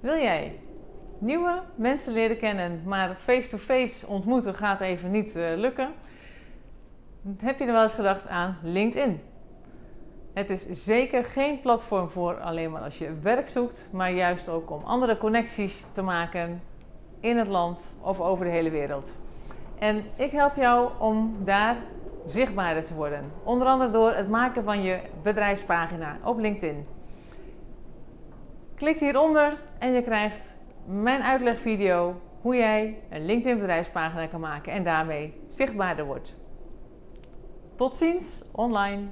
Wil jij nieuwe mensen leren kennen, maar face-to-face ontmoeten gaat even niet uh, lukken? Heb je er wel eens gedacht aan LinkedIn? Het is zeker geen platform voor alleen maar als je werk zoekt, maar juist ook om andere connecties te maken in het land of over de hele wereld. En ik help jou om daar zichtbaarder te worden. Onder andere door het maken van je bedrijfspagina op LinkedIn. Klik hieronder en je krijgt mijn uitlegvideo hoe jij een LinkedIn bedrijfspagina kan maken en daarmee zichtbaarder wordt. Tot ziens online.